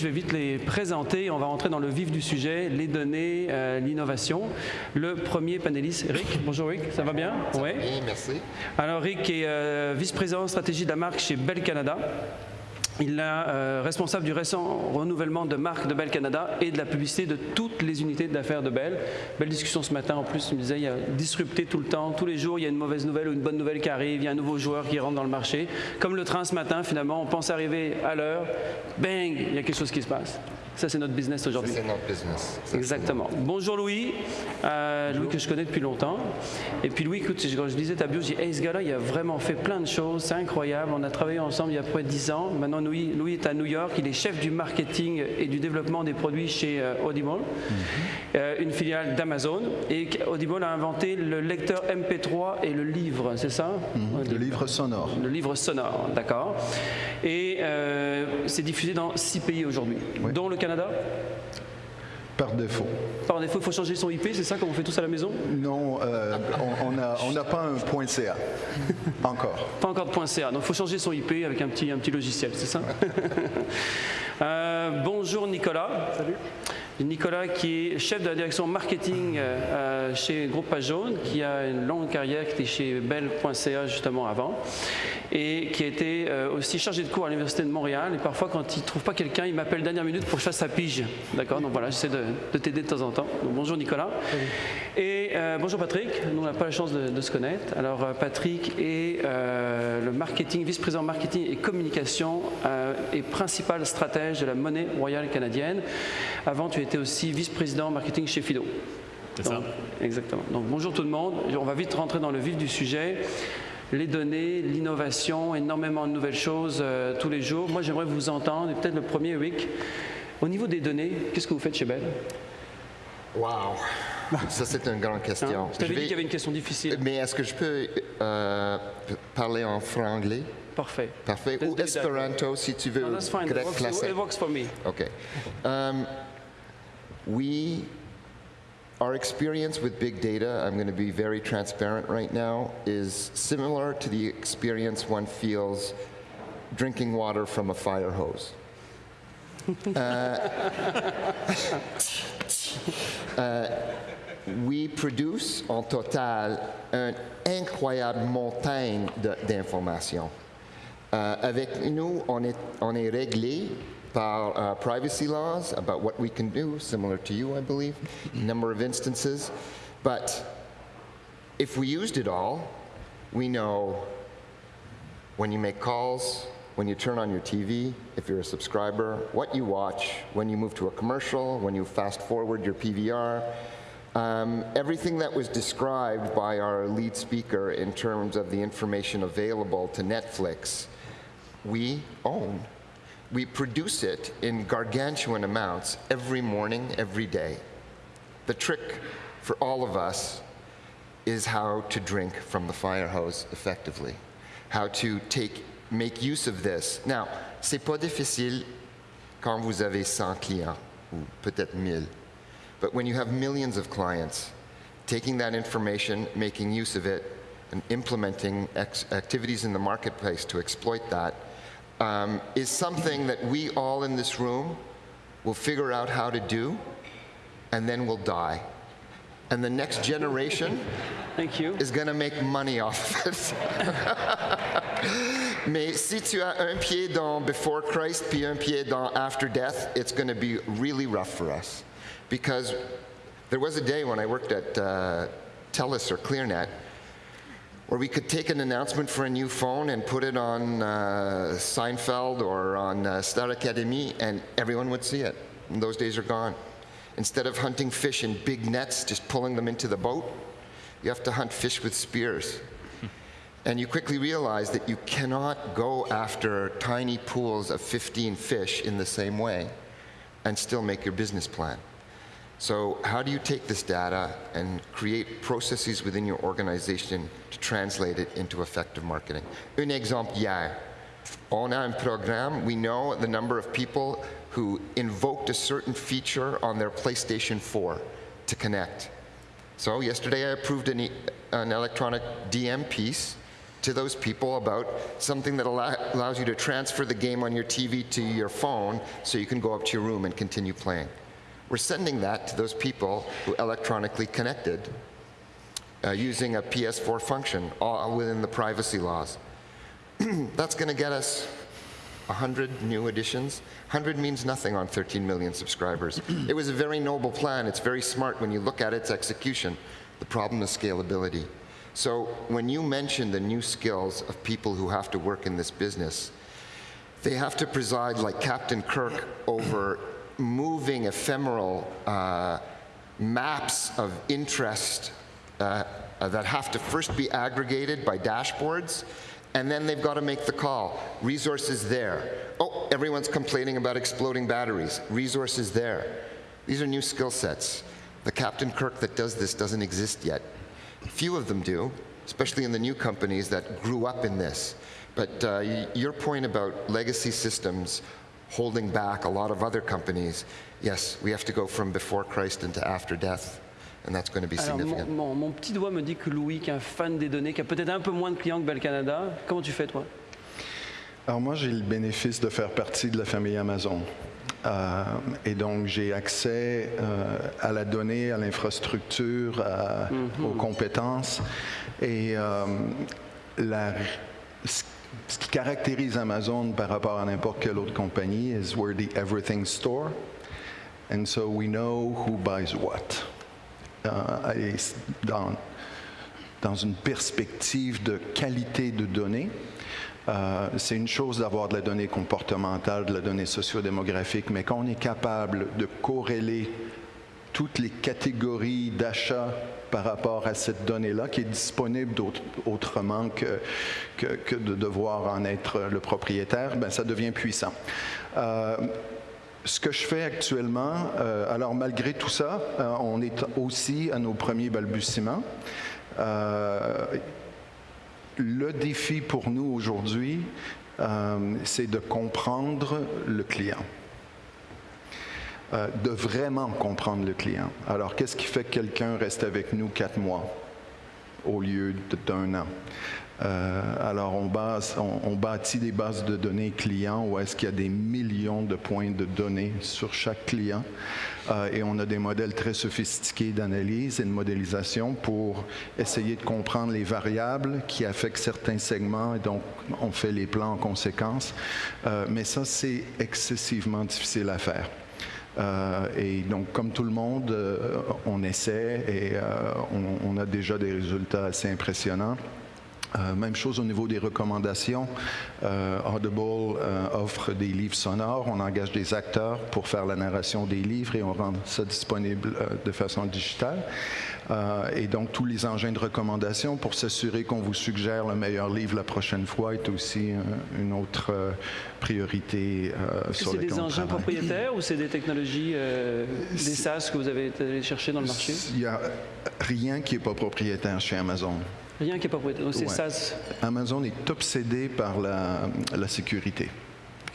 je vais vite les présenter. On va rentrer dans le vif du sujet, les données, euh, l'innovation. Le premier panéliste, Rick. Bonjour Rick, ça va bien? Oui, merci. Alors Rick est euh, vice-président stratégie de la marque chez Bell Canada. Il est euh, responsable du récent renouvellement de marque de Bell Canada et de la publicité de toutes les unités d'affaires de Bell. Belle discussion ce matin en plus, il me disait, il y a disrupté tout le temps, tous les jours il y a une mauvaise nouvelle ou une bonne nouvelle qui arrive, il y a un nouveau joueur qui rentre dans le marché. Comme le train ce matin, finalement, on pense arriver à l'heure, bang, il y a quelque chose qui se passe. Ça, c'est notre business aujourd'hui. C'est notre business. Exactement. Bonjour Louis, euh, Louis que je connais depuis longtemps. Et puis Louis, écoute, quand je lisais ta bio, je dis, hey, ce gars-là, il a vraiment fait plein de choses, c'est incroyable. On a travaillé ensemble il y a près de 10 ans. Maintenant, Louis, Louis est à New York, il est chef du marketing et du développement des produits chez euh, Audible, euh, une filiale d'Amazon. Et Audible a inventé le lecteur MP3 et le livre, c'est ça? Le livre sonore. Le livre sonore, d'accord. Et euh, c'est diffusé dans six pays aujourd'hui, Oui. dont le Canada. Par défaut. Par défaut, il faut changer son IP, c'est ça comme on fait tous à la maison Non, euh, on n'a pas un point .ca. Encore. Pas encore de .ca, donc il faut changer son IP avec un petit, un petit logiciel, c'est ça Euh, Bonjour Nicolas. Salut. Nicolas qui est chef de la direction marketing euh, euh, chez Groupe Page Jaune, qui a une longue carrière, qui était chez Bell.ca justement avant, et qui a été euh, aussi chargé de cours à l'Université de Montréal. Et parfois, quand il ne trouve pas quelqu'un, il m'appelle dernière minute pour que je fasse sa pige. D'accord? Donc voilà, j'essaie de, de t'aider de temps en temps. Donc, bonjour Nicolas. Et euh, bonjour Patrick, nous on n'a pas la chance de, de se connaître. Alors Patrick est le marketing, vice-président marketing et communication et principal stratège de la monnaie royale canadienne. Avant, tu étais aussi vice-président marketing chez Fido. C'est ça. Exactement. Donc bonjour tout le monde. On va vite rentrer dans le vif du sujet. Les données, l'innovation, énormément de nouvelles choses euh, tous les jours. Moi, j'aimerais vous entendre. Et peut-être le premier, Rick. Au niveau des données, qu'est-ce que vous faites chez Bell? Wow. Ça, c'est une grande Hein? Question. Je t'avais dit qu'il y avait une question difficile. Mais est-ce que je peux euh, parler en franglais? Parfait. Parfait. Let's Ou espéranto, si tu veux. No, that's fine. It grec works, classique. it works for me. Okay. Um, we, our experience with big data, I'm going to be very transparent right now, is similar to the experience one feels drinking water from a fire hose. Uh, uh, we produce en total une incroyable montagne d'informations. Euh, avec nous, on est, on est réglé par uh, privacy laws about what we can do, similar to you, I believe, number of instances. But if we used it all, we know when you make calls, when you turn on your TV, if you're a subscriber, what you watch, when you move to a commercial, when you fast forward your PVR, um, everything that was described by our lead speaker in terms of the information available to Netflix, we own. We produce it in gargantuan amounts every morning, every day. The trick for all of us is how to drink from the fire hose effectively, how to take, make use of this. Now, c'est pas difficile quand vous avez 100 clients, ou peut-être 1000. But when you have millions of clients, taking that information, making use of it, and implementing activities in the marketplace to exploit that um, is something that we all in this room will figure out how to do, and then we'll die. And the next generation Thank you. is going to make money off of it. Mais si tu as un pied dans before Christ puis un pied dans after death, it's going to be really rough for us. Because there was a day when I worked at uh, TELUS or ClearNet where we could take an announcement for a new phone and put it on uh, Seinfeld or on uh, Star Academy, and everyone would see it. And those days are gone. Instead of hunting fish in big nets, just pulling them into the boat, you have to hunt fish with spears. And you quickly realize that you cannot go after tiny pools of 15 fish in the same way and still make your business plan. So how do you take this data and create processes within your organization to translate it into effective marketing? Un exemple hier. On a un programme, we know the number of people who invoked a certain feature on their PlayStation 4 to connect. So yesterday I approved an, e- an electronic DM piece to those people about something that allow, allows you to transfer the game on your TV to your phone so you can go up to your room and continue playing. We're sending that to those people who electronically connected uh, using a PS4 function, all within the privacy laws. That's going to get us 100 new additions. 100 means nothing on 13 million subscribers. it was a very noble plan. It's very smart when you look at its execution. The problem is scalability. So when you mention the new skills of people who have to work in this business, they have to preside like Captain Kirk over moving ephemeral uh, maps of interest uh, uh, that have to first be aggregated by dashboards, and then they've got to make the call. Resources there. Oh, everyone's complaining about exploding batteries. Resources there. These are new skill sets. The Captain Kirk that does this doesn't exist yet. Few of them do, especially in the new companies that grew up in this. But uh, your point about legacy systems holding back a lot of other companies, yes, we have to go from before Christ into after death. And that's going to be Alors, mon, significant. mon- mon petit doigt me dit que Louis, qui est un fan des données, qui a peut-être un peu moins de clients que Bell Canada, comment tu fais toi? Alors moi, j'ai le bénéfice de faire partie de la famille Amazon. Euh, et donc, j'ai accès euh, à la donnée, à l'infrastructure, à- aux compétences. Et euh, la- ce qui caractérise Amazon par rapport à n'importe quelle autre compagnie is we're the everything store. And so we know who buys what. Euh, dans une perspective de qualité de données, euh, c'est une chose d'avoir de la donnée comportementale, de la donnée sociodémographique, mais quand on est capable de corréler toutes les catégories d'achat par rapport à cette donnée-là, qui est disponible autrement que, de devoir en être le propriétaire, ben, ça devient puissant. Euh, ce que je fais actuellement, euh, alors malgré tout ça, euh, on est aussi à nos premiers balbutiements. Le défi pour nous aujourd'hui, c'est de comprendre le client. Euh, de vraiment comprendre le client. Alors, qu'est-ce qui fait que quelqu'un reste avec nous quatre mois au lieu d'un an? Euh, alors, on, base, on, bâtit des bases de données clients où est-ce qu'il y a des millions de points de données sur chaque client. Euh, et on a des modèles très sophistiqués d'analyse et de modélisation pour essayer de comprendre les variables qui affectent certains segments. Et donc, on fait les plans en conséquence. Mais ça, c'est excessivement difficile à faire. Euh, et donc, comme tout le monde, euh, on essaie et euh, on, a déjà des résultats assez impressionnants. Même chose au niveau des recommandations. Audible offre des livres sonores. On engage des acteurs pour faire la narration des livres et on rend ça disponible de façon digitale. Euh, et donc, tous les engins de recommandation pour s'assurer qu'on vous suggère le meilleur livre la prochaine fois est aussi euh, une autre euh, priorité sur c'est laquelle des on engins propriétaires ou c'est des technologies, des SaaS que vous avez allé chercher dans le marché? Il n'y a rien qui n'est pas propriétaire chez Amazon. Rien qui est propriétaire. Donc c'est Ouais. SaaS. Amazon est obsédé par la, la sécurité.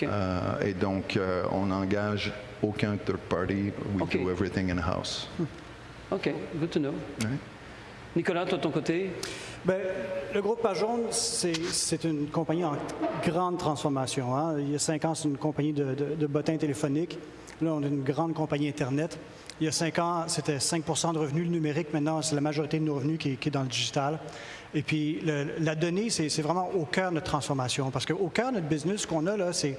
Euh, et donc, euh, on n'engage aucun third party. We OK. do everything in-house. OK, good to know. Ouais. Nicolas, toi de ton côté, Ben, le groupe Pajon, c'est une compagnie en grande transformation. hein. Il y a cinq ans, c'est une compagnie de, de- de bottins téléphoniques. Là, on est une grande compagnie Internet. Il y a cinq ans, c'était 5% de revenus le numérique. Maintenant, c'est la majorité de nos revenus qui est dans le digital. Et puis, la donnée, c'est vraiment au cœur de notre transformation. Parce qu'au cœur de notre business, ce qu'on a là, c'est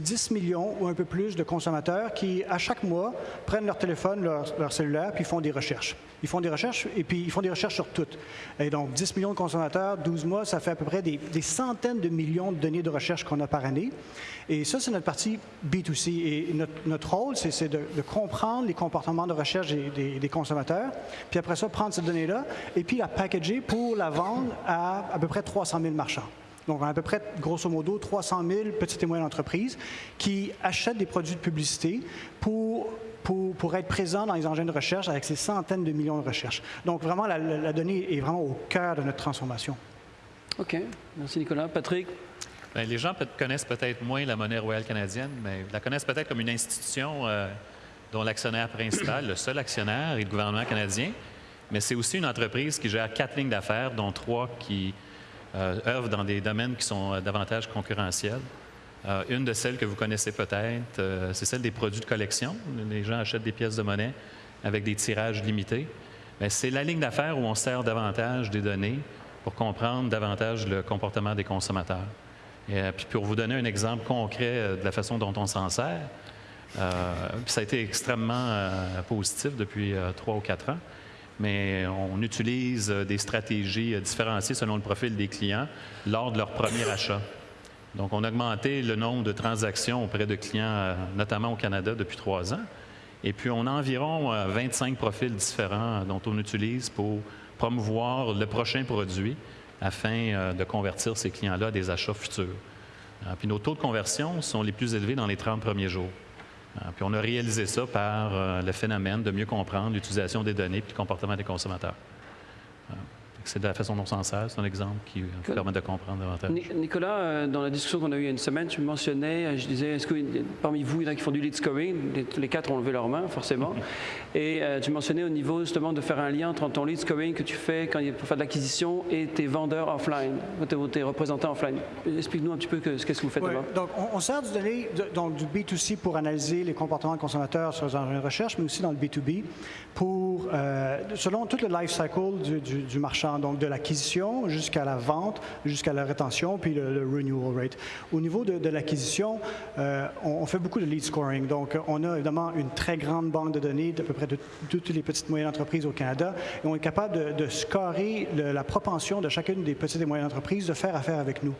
10 millions ou un peu plus de consommateurs qui, à chaque mois, prennent leur téléphone, leur, leur cellulaire, puis font des recherches. Ils font des recherches et puis ils font des recherches sur toutes. Et donc, 10 millions de consommateurs, 12 mois, ça fait à peu près des, centaines de millions de données de recherche qu'on a par année. Et ça, c'est notre partie B2C. Et notre, rôle, c'est de, comprendre les comportements de recherche des, consommateurs, puis après ça, prendre cette donnée-là et puis la packager pour la vendre à à peu près 300 000 marchands. Donc, à peu près, grosso modo, 300 000 petites et moyennes entreprises qui achètent des produits de publicité pour, pour, pour être présents dans les engins de recherche avec ces centaines de millions de recherches. Donc, vraiment, la, la- la donnée est vraiment au cœur de notre transformation. OK. Merci Nicolas. Patrick, Bien, les gens peut- connaissent peut-être moins la monnaie royale canadienne, mais la connaissent peut-être comme une institution euh, dont l'actionnaire principal, le seul actionnaire, est le gouvernement canadien. Mais c'est aussi une entreprise qui gère quatre lignes d'affaires, dont trois qui euh, œuvrent dans des domaines qui sont euh, davantage concurrentiels. Euh, une de celles que vous connaissez peut-être, euh, c'est celle des produits de collection. Les gens achètent des pièces de monnaie avec des tirages limités. C'est la ligne d'affaires où on sert davantage des données pour comprendre davantage le comportement des consommateurs. Et, euh, puis pour vous donner un exemple concret de la façon dont on s'en sert, ça a été extrêmement positif depuis trois ou quatre ans, mais on utilise des stratégies différenciées selon le profil des clients lors de leur premier achat. Donc, on a augmenté le nombre de transactions auprès de clients, euh, notamment au Canada, depuis trois ans. Et puis, on a environ euh, 25 profils différents euh, dont on utilise pour promouvoir le prochain produit afin euh, de convertir ces clients-là à des achats futurs. Euh, Puis, nos taux de conversion sont les plus élevés dans les 30 premiers jours. Euh, Puis, on a réalisé ça par euh, le phénomène de mieux comprendre l'utilisation des données et le comportement des consommateurs. C'est de la façon dont on s'en sert. C'est un exemple qui permet de comprendre davantage. Ni- Nicolas, euh, dans la discussion qu'on a eue il y a une semaine, tu mentionnais, euh, je disais, est-ce que parmi vous, il y en a qui font du lead scoring? Les, quatre ont levé leurs mains, forcément. Et euh, tu mentionnais au niveau justement de faire un lien entre ton lead scoring que tu fais quand il pour faire de l'acquisition et tes vendeurs offline, tes, représentants offline. Explique-nous un petit peu ce que vous faites Ouais, donc, on, on sert du données de- donc, du B2C pour analyser les comportements des consommateurs sur les engins de recherche, mais aussi dans le B2B pour, euh, selon tout le life cycle du, du- du marchand, donc de l'acquisition jusqu'à la vente, jusqu'à la rétention, puis le, renewal rate. Au niveau de, l'acquisition, euh, on, fait beaucoup de lead scoring. Donc, on a évidemment une très grande banque de données d'à peu près de, toutes les petites et moyennes entreprises au Canada, et on est capable de, scorer la propension de chacune des petites et moyennes entreprises de faire affaire avec nous.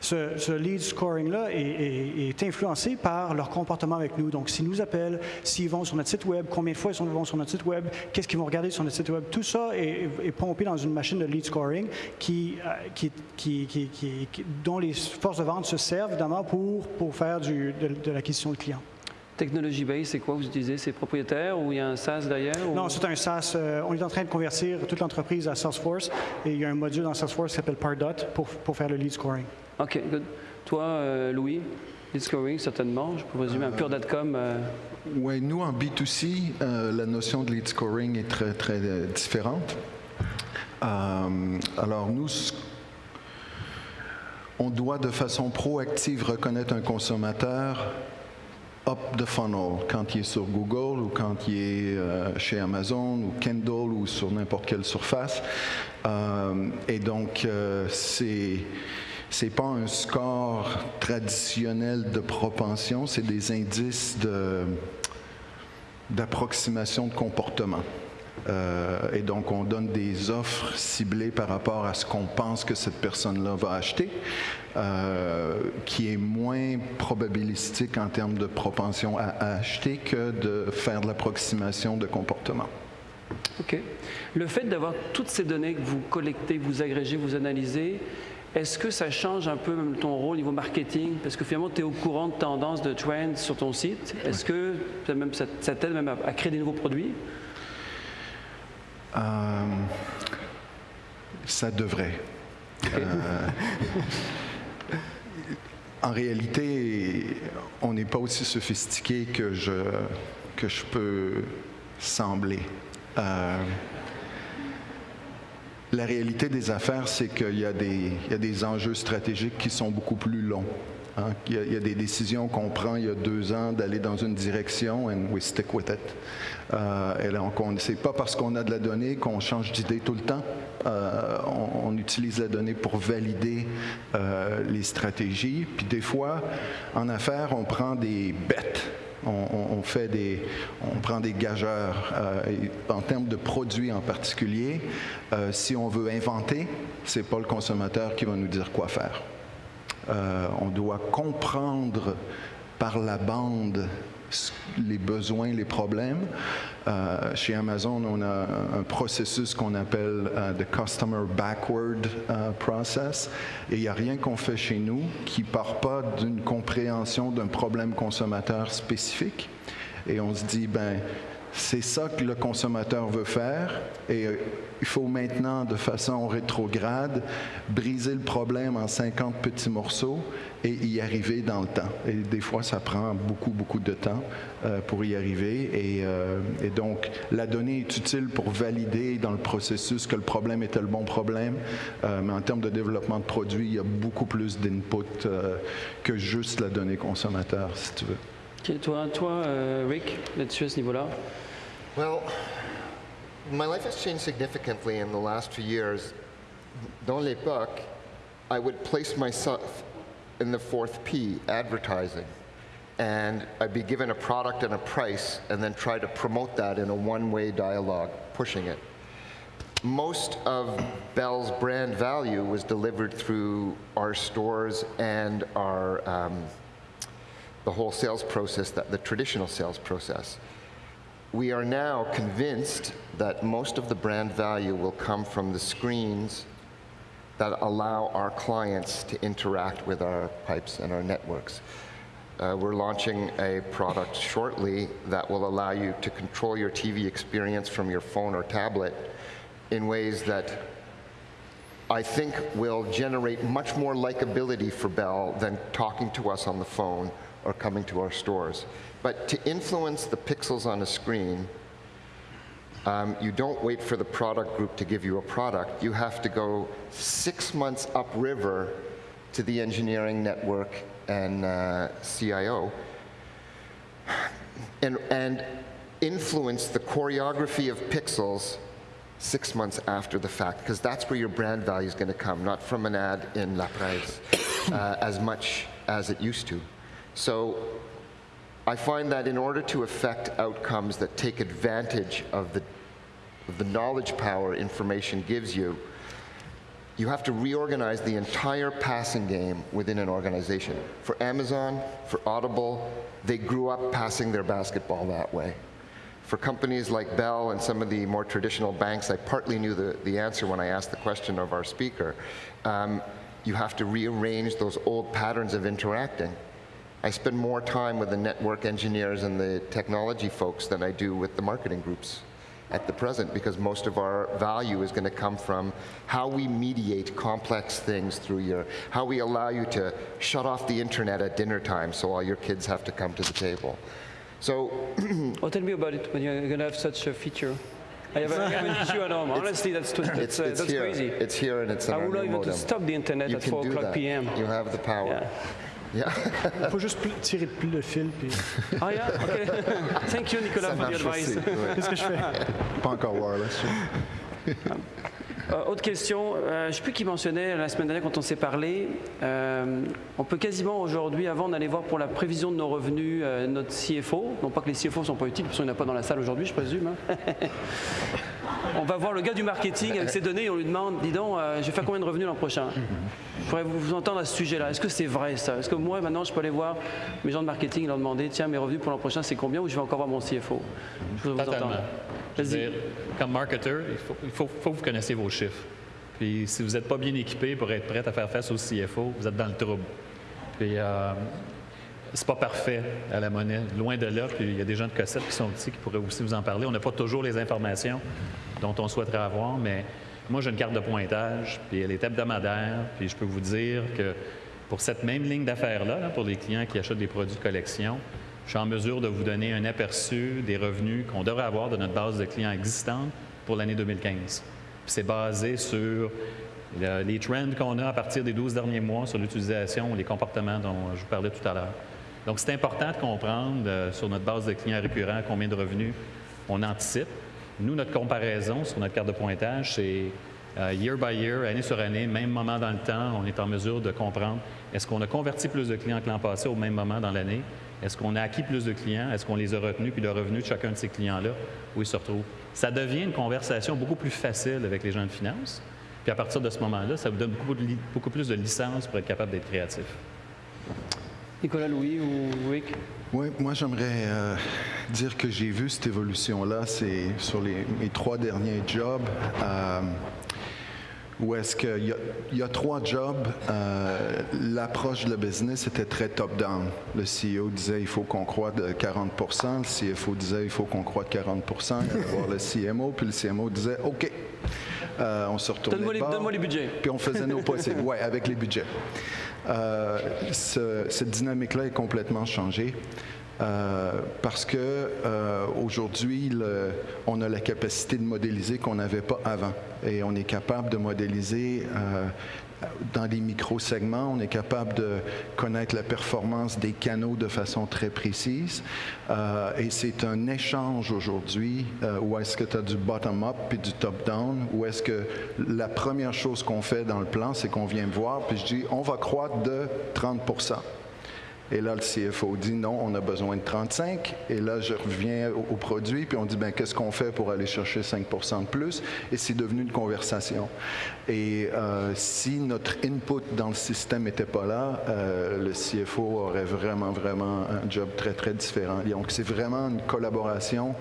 Ce, lead scoring-là est, influencé par leur comportement avec nous. Donc, s'ils nous appellent, s'ils vont sur notre site Web, combien de fois ils vont sur notre site Web, qu'est-ce qu'ils vont regarder sur notre site Web, tout ça est, pompé dans une machine de lead scoring euh, qui, dont les forces de vente se servent évidemment pour, faire de, de l'acquisition de clients. Technology Base, c'est quoi vous utilisez? C'est propriétaire ou il y a un SaaS derrière ou- Non, c'est un SaaS. euh, on est en train de convertir toute l'entreprise à Salesforce et il y a un module dans Salesforce qui s'appelle Pardot pour, pour faire le lead scoring. OK, good. Toi, euh, Louis, lead scoring, certainement. Je peux résumer un pure.com. euh, Oui, nous, en B2C, euh, la notion de lead scoring est très, très euh, différente. Euh, alors, nous, on doit de façon proactive reconnaître un consommateur up the funnel, quand il est sur Google ou quand il est euh, chez Amazon ou Kindle ou sur n'importe quelle surface. Euh, et donc, euh, c'est c'est pas un score traditionnel de propension, c'est des indices d'approximation de comportement. Euh, et donc, on donne des offres ciblées par rapport à ce qu'on pense que cette personne-là va acheter, euh, qui est moins probabilistique en termes de propension à, à acheter que de faire de l'approximation de comportement. OK. Le fait d'avoir toutes ces données que vous collectez, vous agrégez, vous analysez, est-ce que ça change un peu même ton rôle au niveau marketing? Parce que finalement, tu es au courant de tendances, de trends sur ton site. Est-ce que ça, même, ça, ça t'aide même à, à créer des nouveaux produits? Euh, ça devrait. Euh, en réalité, on n'est pas aussi sophistiqué que je, que je peux sembler. Euh, la réalité des affaires, c'est qu'il y, y a des enjeux stratégiques qui sont beaucoup plus longs. hein. Il, y a, des décisions qu'on prend il y a deux ans d'aller dans une direction and we stick with it. Euh, et c'est pas parce qu'on a de la donnée qu'on change d'idée tout le temps. Euh, on, utilise la donnée pour valider euh, les stratégies. Puis des fois, en affaires, on prend des bêtes. On, fait des, on prend des gageurs. Euh, en termes de produits en particulier, si on veut inventer, c'est pas le consommateur qui va nous dire quoi faire. On doit comprendre par la bande les besoins, les problèmes. Euh, chez Amazon, on a un processus qu'on appelle euh, the Customer Backward euh, Process. Et il n'y a rien qu'on fait chez nous qui part pas d'une compréhension d'un problème consommateur spécifique. Et on se dit, ben, C'est ça que le consommateur veut faire et euh, il faut maintenant, de façon rétrograde, briser le problème en 50 petits morceaux et y arriver dans le temps. Et des fois, ça prend beaucoup, beaucoup de temps euh, pour y arriver. Et, euh, et, donc, la donnée est utile pour valider dans le processus que le problème était le bon problème. Mais en termes de développement de produits, il y a beaucoup plus d'input que juste la donnée consommateur, si tu veux. Toi, toi euh, Rick, là-dessus à ce niveau-là Well, my life has changed significantly in the last few years. Dans l'époque, I would place myself in the fourth P, advertising. And I'd be given a product and a price and then try to promote that in a one-way dialogue, pushing it. Most of Bell's brand value was delivered through our stores and our, um, the whole sales process, that, the traditional sales process. We are now convinced that most of the brand value will come from the screens that allow our clients to interact with our pipes and our networks. Uh, we're launching a product shortly that will allow you to control your TV experience from your phone or tablet in ways that I think will generate much more likability for Bell than talking to us on the phone or coming to our stores. But to influence the pixels on a screen, um, you don't wait for the product group to give you a product. You have to go six months upriver to the engineering network and uh, CIO and, and influence the choreography of pixels six months after the fact, because that's where your brand value is going to come, not from an ad in La Presse uh, as much as it used to. So I find that in order to affect outcomes that take advantage of the, of the knowledge power information gives you, you have to reorganize the entire passing game within an organization. For Amazon, for Audible, they grew up passing their basketball that way. For companies like Bell and some of the more traditional banks, I partly knew the, the answer when I asked the question of our speaker. Um, you have to rearrange those old patterns of interacting. I spend more time with the network engineers and the technology folks than I do with the marketing groups at the present because most of our value is going to come from how we mediate complex things through your, how we allow you to shut off the internet at dinner time so all your kids have to come to the table. So Oh, tell me about it when you're going to have such a feature. I have, a, I have an issue at home. Honestly, that's, too, that's, it's, uh, it's that's here. crazy. It's here and it's in I would even to stop the internet You at 4 o'clock p.m. You have the power. Yeah. Yeah. Il faut juste pl- tirer pl- le fil, puis Ah, yeah? Okay. Thank you, Nicolas, Ça for the marche advice. aussi. ouais. qu'est-ce que je fais? Pas encore wireless. Euh, autre question, euh, je ne sais plus qui mentionnait la semaine dernière quand on s'est parlé, euh, on peut quasiment aujourd'hui, avant d'aller voir pour la prévision de nos revenus, euh, notre CFO, non pas que les CFO ne sont pas utiles, parce qu'il n'y en a pas dans la salle aujourd'hui, je présume. hein. on va voir le gars du marketing avec ses données et on lui demande, dis donc, euh, je vais faire combien de revenus l'an prochain? Je pourrais vous, entendre à ce sujet-là. Est-ce que c'est vrai ça? Est-ce que moi, maintenant, je peux aller voir mes gens de marketing et leur demander, tiens, mes revenus pour l'an prochain, c'est combien ou je vais encore voir mon CFO Je vous entendre. Je veux dire, comme marketeur, il faut, il faut- faut que vous connaissiez vos chiffres. Puis si vous n'êtes pas bien équipé pour être prêt à faire face au CFO, vous êtes dans le trouble. Puis euh, c'est pas parfait à la monnaie, loin de là. Puis il y a des gens de Cossette qui sont ici qui pourraient aussi vous en parler. On n'a pas toujours les informations dont on souhaiterait avoir, mais moi j'ai une carte de pointage, puis elle est hebdomadaire, puis je peux vous dire que pour cette même ligne d'affaires-là, là, pour les clients qui achètent des produits de collection, je suis en mesure de vous donner un aperçu des revenus qu'on devrait avoir de notre base de clients existante pour l'année 2015. Puis c'est basé sur le- les trends qu'on a à partir des 12 derniers mois sur l'utilisation, les comportements dont je vous parlais tout à l'heure. Donc, c'est important de comprendre euh, sur notre base de clients récurrents combien de revenus on anticipe. Nous, notre comparaison sur notre carte de pointage, c'est euh, year by year, année sur année, même moment dans le temps, on est en mesure de comprendre est-ce qu'on a converti plus de clients que l'an passé au même moment dans l'année? Est-ce qu'on a acquis plus de clients? Est-ce qu'on les a retenus? Puis le revenu de chacun de ces clients-là, où ils se retrouvent? Ça devient une conversation beaucoup plus facile avec les gens de finance. Puis à partir de ce moment-là, ça vous donne beaucoup, plus de licences pour être capable d'être créatif. Nicolas, Louis ou Rick Oui, moi j'aimerais euh, dire que j'ai vu cette évolution-là, c'est sur les, mes trois derniers jobs. Euh, où est-ce qu'il y, y a trois jobs. Euh, L'approche de business était très top-down. Le CEO disait il faut qu'on croît de 40% le CFO disait il faut qu'on croît de 40% Il allait voir le CMO, puis le CMO disait OK. Euh, on se retournait Donne-moi les- budgets. Puis on faisait nos possibles. Oui, avec les budgets. Euh, ce- cette dynamique-là est complètement changée. euh, parce que aujourd'hui, on a la capacité de modéliser qu'on n'avait pas avant. Et on est capable de modéliser dans des micro-segments, on est capable de connaître la performance des canaux de façon très précise. Euh, et c'est un échange aujourd'hui euh, où est-ce que tu as du bottom-up puis du top-down, où est-ce que la première chose qu'on fait dans le plan, c'est qu'on vient me voir, puis je dis, on va croître de 30 et là, le CFO dit non, on a besoin de 35. Et là, je reviens au, au produit, puis on dit, ben qu'est-ce qu'on fait pour aller chercher 5% de plus? Et c'est devenu une conversation. Et euh, si notre input dans le système n'était pas là, euh, le CFO aurait vraiment, vraiment un job très, très différent. Donc, c'est vraiment une collaboration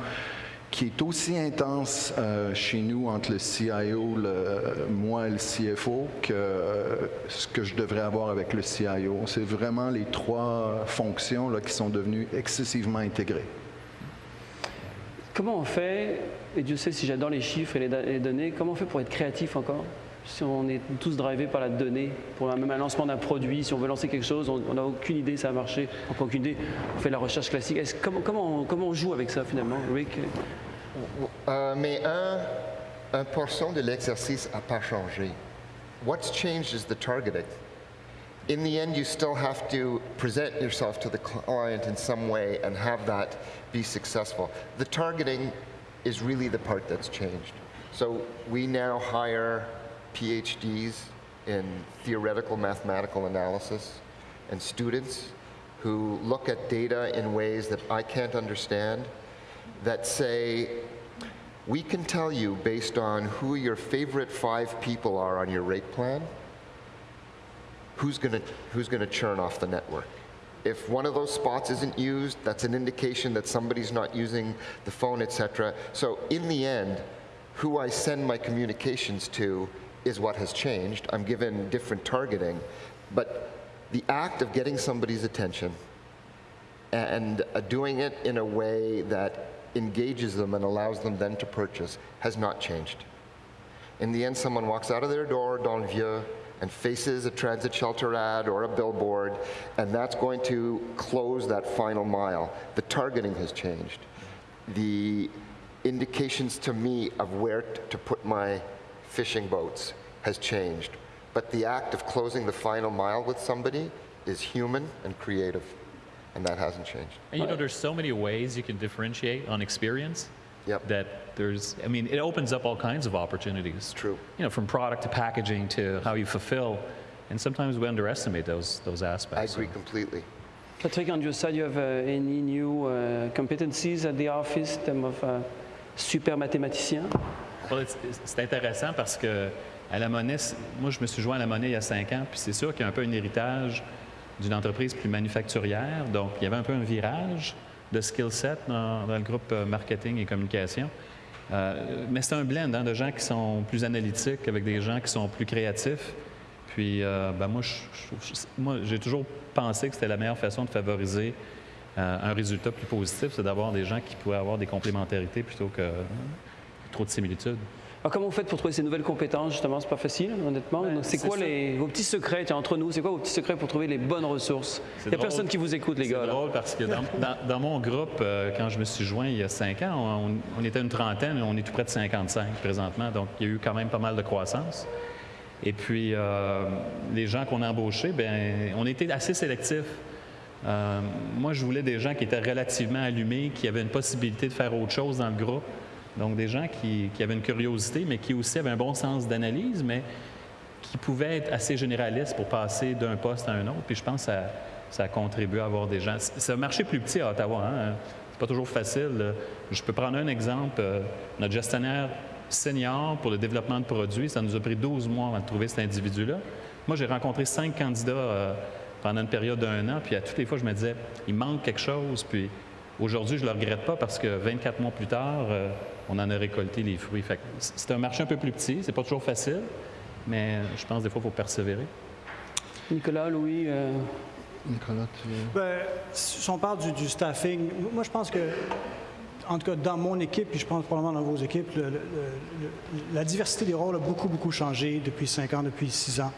qui est aussi intense euh, chez nous entre le CIO, moi et le CFO, que euh, ce que je devrais avoir avec le CIO. C'est vraiment les trois fonctions là, qui sont devenues excessivement intégrées. Comment on fait, et Dieu sait si j'adore les chiffres et les données, comment on fait pour être créatif encore? Si on est tous drivés par la donnée, pour même un lancement d'un produit, si on veut lancer quelque chose, on n'a aucune idée ça va marcher, on aucune idée, on fait la recherche classique. Est-ce- comment, comment, on, comment on joue avec ça finalement, Rick? Euh, mais un, un portion de l'exercice n'a pas changé. What's changed is the targeting. In the end, you still have to present yourself to the client in some way and have that be successful. The targeting is really the part that's changed. So we now hire PhDs in theoretical mathematical analysis and students who look at data in ways that I can't understand that say, we can tell you based on who your favorite five people are on your rate plan, who's going to who's to churn off the network. If one of those spots isn't used, that's an indication that somebody's not using the phone, etc. So in the end, who I send my communications to is what has changed. I'm given different targeting, but the act of getting somebody's attention and uh, doing it in a way that engages them and allows them then to purchase has not changed. In the end, someone walks out of their door dans le vieux and faces a transit shelter ad or a billboard, and that's going to close that final mile. The targeting has changed. The indications to me of where to put my fishing boats has changed. But the act of closing the final mile with somebody is human and creative, and that hasn't changed. And you know, there's so many ways you can differentiate on experience. Yep. That there's, I mean, it opens up all kinds of opportunities. True. You know, from product to packaging to how you fulfill, and sometimes we underestimate those those aspects. I aspects. agree completely. Patrick, on your side, you have uh, any new uh, competencies at the office in terms of uh, super mathématicien Well, it's- it's- c'est intéressant parce que à la monnaie, moi je me suis joint à la monnaie il y a cinq ans, puis c'est sûr qu'il y a un peu un héritage d'une entreprise plus manufacturière, donc il y avait un peu un virage de skill set dans, le groupe euh, marketing et communication. Euh, mais c'est un blend hein, de gens qui sont plus analytiques avec des gens qui sont plus créatifs. Puis, euh, ben, moi, j'ai toujours pensé que c'était la meilleure façon de favoriser un résultat plus positif, c'est d'avoir des gens qui pourraient avoir des complémentarités plutôt que trop de similitudes. Alors, comment vous faites pour trouver ces nouvelles compétences Justement, c'est pas facile, honnêtement. Donc, c'est c'est quoi ça. les, vos petits secrets tiens, entre nous? C'est quoi vos petits secrets pour trouver les bonnes ressources? Il C'est n'y a drôle. personne qui vous écoute, les C'est gars. là. drôle parce que dans, dans- dans mon groupe, euh, quand je me suis joint il y a cinq ans, on, on était une trentaine, on est tout près de 55 présentement, donc il y a eu quand même pas mal de croissance. Et puis, euh, les gens qu'on a embauchés, ben, on était assez sélectifs. Euh, moi, je voulais des gens qui étaient relativement allumés, qui avaient une possibilité de faire autre chose dans le groupe. Donc, des gens qui, avaient une curiosité, mais qui aussi avaient un bon sens d'analyse, mais qui pouvaient être assez généralistes pour passer d'un poste à un autre. Puis je pense que ça, a contribué à avoir des gens. C'est un marché plus petit à Ottawa. Hein? C'est pas toujours facile. Je peux prendre un exemple. Euh, Notre gestionnaire senior pour le développement de produits, ça nous a pris 12 mois avant de trouver cet individu-là. Moi, j'ai rencontré cinq candidats euh, pendant une période d'un an, puis à toutes les fois, je me disais, il manque quelque chose. Puis aujourd'hui, je ne le regrette pas parce que 24 mois plus tard, euh, on en a récolté les fruits. C'est un marché un peu plus petit, c'est pas toujours facile. mais je pense des fois, il faut persévérer. Nicolas, Louis, euh, Nicolas, tu veux- Ben, si on parle du, du staffing, moi je pense que, en tout cas dans mon équipe, puis je pense probablement dans vos équipes, le- le- le- la diversité des rôles a beaucoup, beaucoup changé depuis cinq ans, depuis six ans.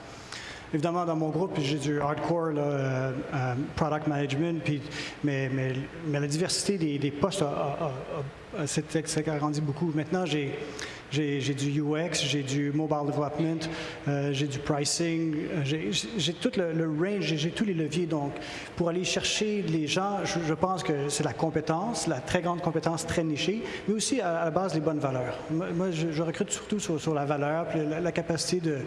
Évidemment, dans mon groupe, j'ai du hardcore là, euh, euh, product management, puis, mais, mais, mais la diversité des, des postes s'est agrandie beaucoup. Maintenant, j'ai j'ai du UX, j'ai du mobile development, euh, j'ai du pricing, j'ai tout le, le range, j'ai- tous les leviers. Donc, pour aller chercher les gens, je, pense que c'est la compétence, la très grande compétence très nichée, mais aussi à, la base les bonnes valeurs. Moi, je, recrute surtout sur, la valeur, la, la capacité de,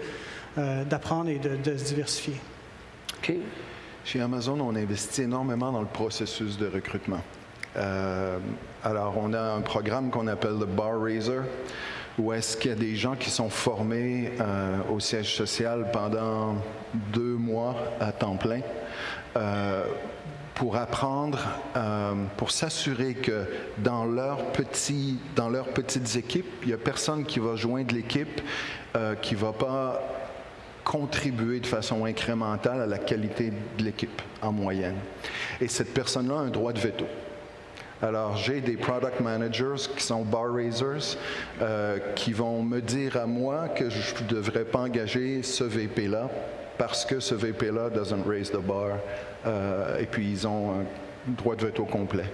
euh, d'apprendre et de, de se diversifier. OK. Chez Amazon, on investit énormément dans le processus de recrutement. Euh, alors, on a un programme qu'on appelle le Bar Raiser, où est-ce qu'il y a des gens qui sont formés euh, au siège social pendant deux mois à temps plein euh, pour apprendre, euh, pour s'assurer que dans, leurs petits, dans leurs petites équipes, il n'y a personne qui va joindre l'équipe euh, qui ne va pas contribuer de façon incrémentale à la qualité de l'équipe en moyenne. Et cette personne-là a un droit de veto. Alors, j'ai des product managers qui sont bar raisers euh, qui vont me dire à moi que je ne devrais pas engager ce VP-là parce que ce VP-là doesn't raise the bar. Euh, et puis, ils ont un droit de veto complet.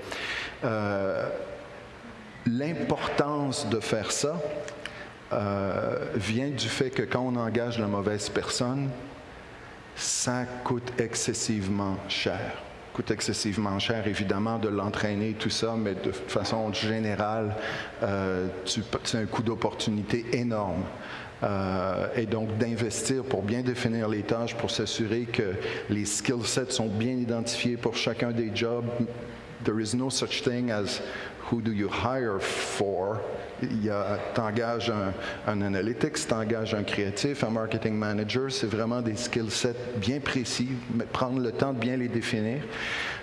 Euh, L'importance de faire ça euh, vient du fait que quand on engage la mauvaise personne, ça coûte excessivement cher. coûte excessivement cher, évidemment, de l'entraîner, tout ça, mais de façon générale, euh, c'est un coût d'opportunité énorme. Euh, et donc d'investir pour bien définir les tâches, pour s'assurer que les skill sets sont bien identifiés pour chacun des jobs. There is no such thing as who do you hire for. A, t'engages un, un analytics, t'engages un créatif, un marketing manager. C'est vraiment des skill sets bien précis, prendre le temps de bien les définir.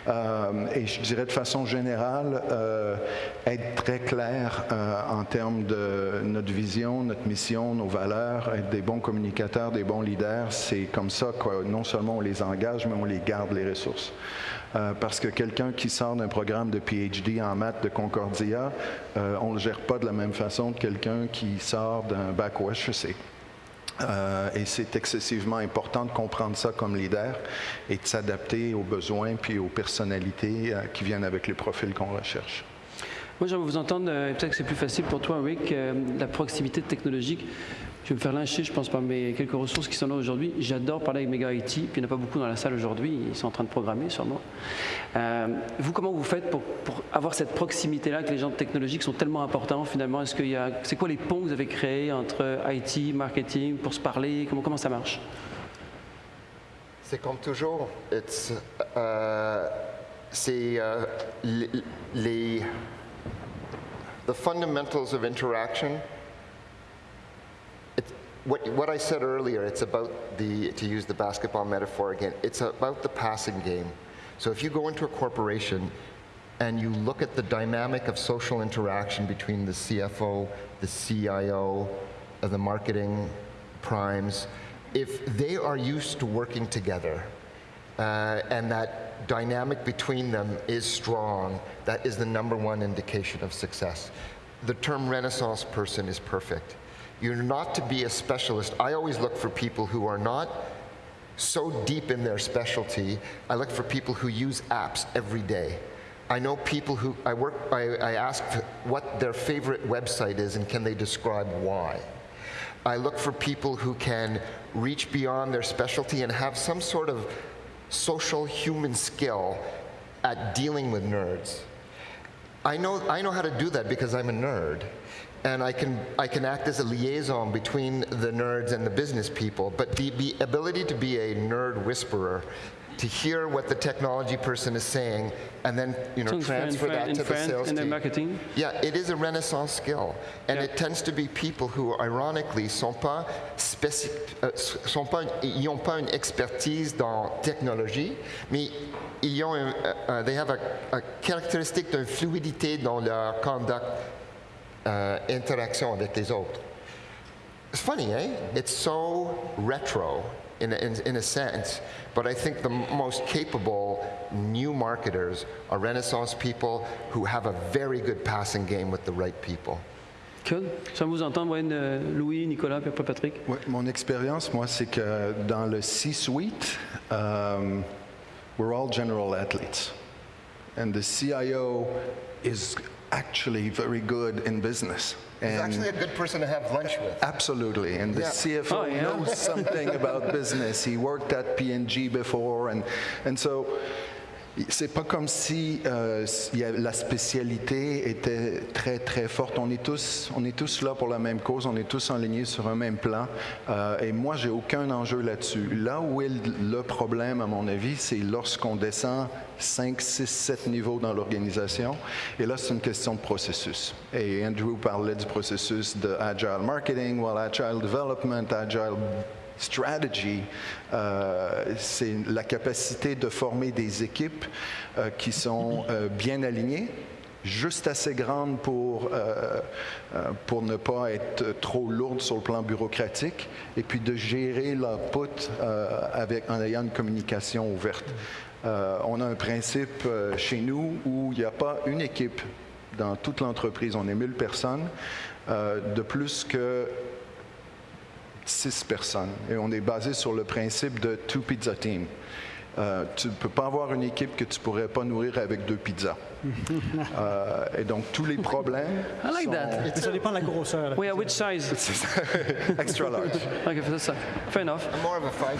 Euh, et je dirais de façon générale, euh, être très clair euh, en termes de notre vision, notre mission, nos valeurs, être des bons communicateurs, des bons leaders. C'est comme ça que non seulement on les engage, mais on les garde les ressources. Parce que quelqu'un qui sort d'un programme de PhD en maths de Concordia, on ne le gère pas de la même façon que quelqu'un qui sort d'un bac au HEC. Euh, et c'est excessivement important de comprendre ça comme leader et de s'adapter aux besoins puis aux personnalités euh, qui viennent avec les profils qu'on recherche. Moi, j'aimerais vous entendre, euh, peut-être que c'est plus facile pour toi, Rick, la proximité technologique. Je vais me faire lyncher, je pense, par mes quelques ressources qui sont là aujourd'hui. J'adore parler avec mes gars IT, puis il n'y en a pas beaucoup dans la salle aujourd'hui, ils sont en train de programmer sûrement. Euh, vous, comment vous faites pour, avoir cette proximité-là avec les gens technologiques sont tellement importants finalement? Est-ce qu'il c'est quoi les ponts que vous avez créés entre IT, marketing, pour se parler? Comment, comment ça marche? C'est comme toujours. It's, euh, c'est euh, les, les- the fundamentals of interaction. What, what I said earlier, it's about the, to use the basketball metaphor again, it's about the passing game. So if you go into a corporation and you look at the dynamic of social interaction between the CFO, the CIO, the marketing primes, if they are used to working together uh, and that dynamic between them is strong, that is the number one indication of success. The term Renaissance person is perfect. You're not to be a specialist. I always look for people who are not so deep in their specialty. I look for people who use apps every day. I know people who I work. I, I ask what their favorite website is and can they describe why. I look for people who can reach beyond their specialty and have some sort of social human skill at dealing with nerds. I know, I know how to do that because I'm a nerd. And I can, I can act as a liaison between the nerds and the business people. But the, the ability to be a nerd whisperer, to hear what the technology person is saying, and then you know, So in Fran- transfer that to the sales team. marketing? Yeah, it is a renaissance skill. And Yeah. it tends to be people who, ironically, sont pas euh, sont pas, ils n'ont pas une expertise dans technologie, mais ils ont un, un- they have a, a caractéristique d'une fluidité dans leur conduct, euh, interaction avec les autres. It's funny, eh? It's so retro in a, in, in a sense, but I think the most capable new marketers are Renaissance people who have a very good passing game with the right people. Cool. J'aime vous entendre, Wayne, euh, Louis, Nicolas, puis après Patrick. Ouais, mon expérience, moi, c'est que dans le C-suite, um, we're all general athletes. And the CIO is actually very good in business. He's And actually a good person to have lunch with. Absolutely, and the Yeah. CFO Oh, yeah. knows something about business. He worked at P&G before, and and so c'est pas comme si euh, la spécialité était très très forte. On est tous on est tous là pour la même cause. On est tous alignés sur un même plan. Euh, et moi, j'ai aucun enjeu là-dessus. Là où est le problème, à mon avis, c'est lorsqu'on descend 5, 6, 7 niveaux dans l'organisation. Et là, c'est une question de processus. Et Andrew parlait du processus de Agile Marketing, well, Agile Development, Agile Strategy, euh, c'est la capacité de former des équipes euh, qui sont euh, bien alignées, juste assez grandes pour, pour ne pas être trop lourdes sur le plan bureaucratique, et puis de gérer l'output avec, en ayant une communication ouverte. On a un principe chez nous où il n'y a pas une équipe dans toute l'entreprise, on est 1000 personnes, de plus que six personnes. Et on est basé sur le principe de two pizza team. Euh, tu ne peux pas avoir une équipe que tu ne pourrais pas nourrir avec deux pizzas. Euh, et donc, tous les problèmes I like sont that. Mais ça dépend de la grosseur. Oui, à which size? extra large. Ok, c'est ça. Fair enough. I'm more of a five.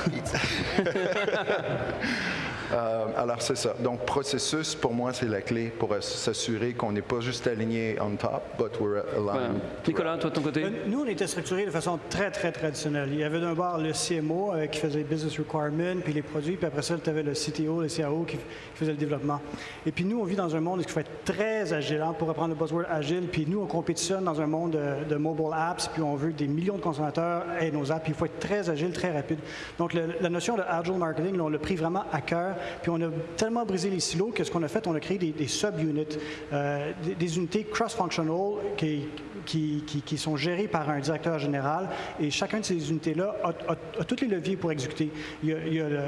Euh, alors, c'est ça. Donc, processus, pour moi, c'est la clé pour s'assurer qu'on n'est pas juste aligné on top, but we're Voilà. aligned. Nicolas, toi de ton côté? Euh, Nous, on était structurés de façon très, très traditionnelle. Il y avait d'un bord le CMO euh, qui faisait business requirement, puis les produits, puis après ça, tu avais le CTO, le CAO qui, qui faisait le développement. Et puis nous, on vit dans un monde qui faut être très agile, hein, pour reprendre le buzzword agile, puis nous, on compétitionne dans un monde de, mobile apps, puis on veut des millions de consommateurs aient nos apps, puis il faut être très agile, très rapide. Donc la notion de agile marketing, là, on l'a pris vraiment à cœur, puis on a tellement brisé les silos que ce qu'on a fait, on a créé des, des sub-units, euh, des, unités cross-functional qui, sont gérées par un directeur général et chacun de ces unités-là a, a- tous les leviers pour exécuter. Il y a, il le,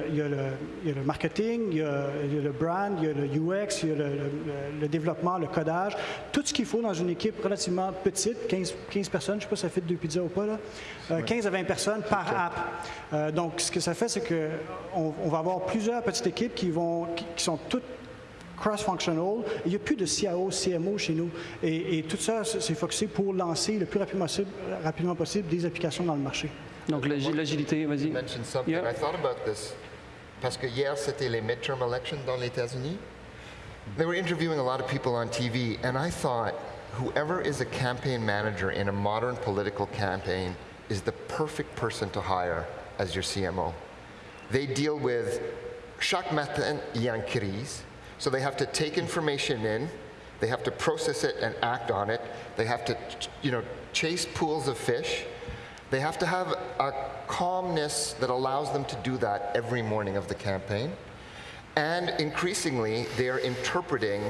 il il marketing, il y a, il le brand, il y a le UX, il y a le- le développement, le codage, tout ce qu'il faut dans une équipe relativement petite, 15, 15 personnes, je ne sais pas si ça fait deux pizzas ou pas, là, Euh, 15 à 20 personnes par app. Euh, donc, ce que ça fait, c'est qu'on on va avoir plusieurs petites équipes qui, vont, qui, qui sont toutes cross-functional. Il n'y a plus de CAO, CMO chez nous. Et, et tout ça, c'est focusé pour lancer le plus rapidement possible, rapidement possible des applications dans le marché. Donc l'agi- l'agilité, vas-y. mentioned something. Yeah. I thought about this parce que hier c'était les midterm elections dans les États-Unis. They were interviewing a lot of people on TV, and I thought whoever is a campaign manager in a modern political campaign is the perfect person to hire as your CMO. They deal with chaque matin y crise, so they have to take information in, they have to process it and act on it. They have to, you know, chase pools of fish. They have to have a calmness that allows them to do that every morning of the campaign. And increasingly, they are interpreting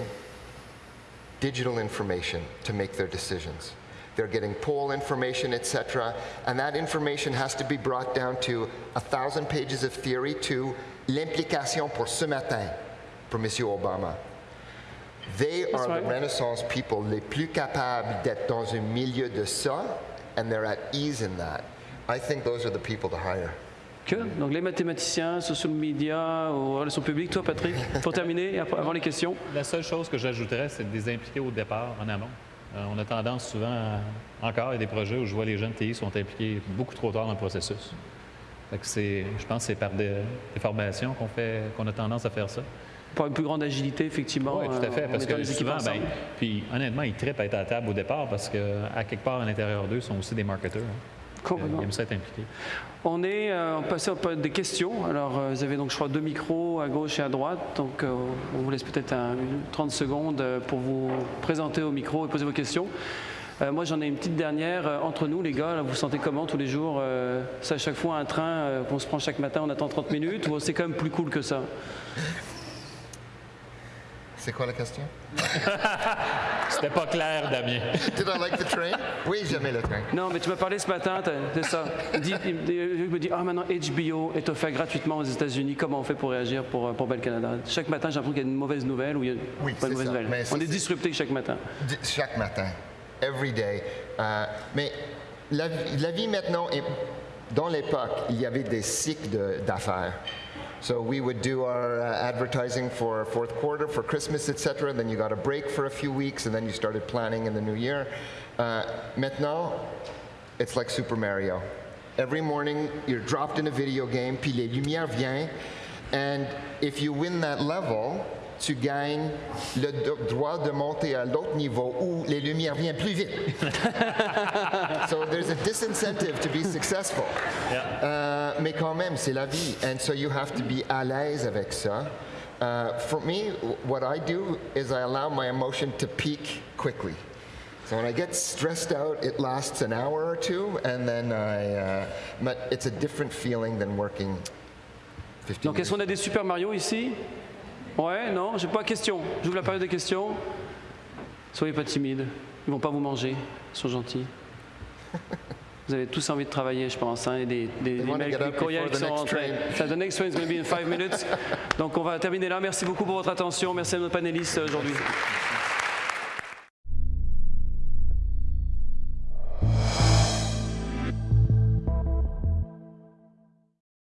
digital information to make their decisions. They're getting poll information, etc., and that information has to be brought down to a thousand pages of theory to l'implication pour ce matin, pour Monsieur Obama. They are right. the Renaissance people les plus capables d'être dans un milieu de ça, and they're at ease in that. I think those are the people to hire. Que? Donc les mathématiciens, social media, ou relations publiques. Toi, Patrick, pour terminer, avant les questions. La seule chose que j'ajouterais, c'est de les impliquer au départ, en amont. Euh, on a tendance souvent, à- encore, il y a des projets où je vois les jeunes TI sont impliqués beaucoup trop tard dans le processus. Fait que je pense que c'est par des, des formations qu'on fait, qu'on a tendance à faire ça. Pour une plus grande agilité, effectivement. Oui, tout à euh, fait. en Parce que souvent, ensemble. puis honnêtement, ils trippent à être à la table au départ parce qu'à quelque part à l'intérieur d'eux, ils sont aussi des marketeurs. hein. Complètement. Ils aiment ça être impliqués. On est euh, passé des questions. Alors, euh, vous avez donc, je crois, deux micros à gauche et à droite. Donc, euh, on vous laisse peut-être un- une 30 secondes euh, pour vous présenter au micro et poser vos questions. Euh, moi, j'en ai une petite dernière. Euh, entre nous, les gars, là, vous vous sentez comment tous les jours euh, C'est à chaque fois un train euh, qu'on se prend chaque matin, on attend 30 minutes ou c'est quand même plus cool que ça? C'est quoi la question? C'était pas clair, Damien. Did I like the train? Oui, j'aimais le train. Non, mais tu m'as parlé ce matin, c'est ça. Il, dit- il me- il me dit, ah maintenant HBO est offert gratuitement aux États-Unis. Comment on fait pour réagir pour, euh, pour Bell Canada Chaque matin, j'ai l'impression qu'il y a une mauvaise nouvelle ou il y a Oui, pas de c'est mauvaise ça. nouvelle. Mais on est c'est- disrupté chaque matin. D- Chaque matin, every day. Euh, mais la, vie- la vie maintenant, est, dans l'époque, il y avait des cycles de- d'affaires. So we would do our uh, advertising for fourth quarter, for Christmas, etc. Then you got a break for a few weeks, and then you started planning in the new year. Uh, maintenant, it's like Super Mario. Every morning, you're dropped in a video game, puis les lumières viennent, and if you win that level, tu gagnes le droit de monter à l'autre niveau où les lumières viennent plus vite. so there's a disincentive to be successful. Euh, mais quand même, c'est la vie. And so you have to be à l'aise avec ça. Uh, for me, what I do is I allow my emotion to peak quickly. So when I get stressed out, it lasts an hour or two, and then I, uh, but it's a different feeling than working 15 Donc, est-ce qu'on a des Super Mario ici? Ouais, non, j'ai pas de questions. J'ouvre la période de questions. Soyez pas timides. Ils vont pas vous manger. Ils sont gentils. Vous avez tous envie de travailler, je pense. Hein, et des, des, des mails, des courriels qui sont rentrés. So, the next train is going to be in five minutes. Donc, on va terminer là. Merci beaucoup pour votre attention. Merci à nos panélistes aujourd'hui.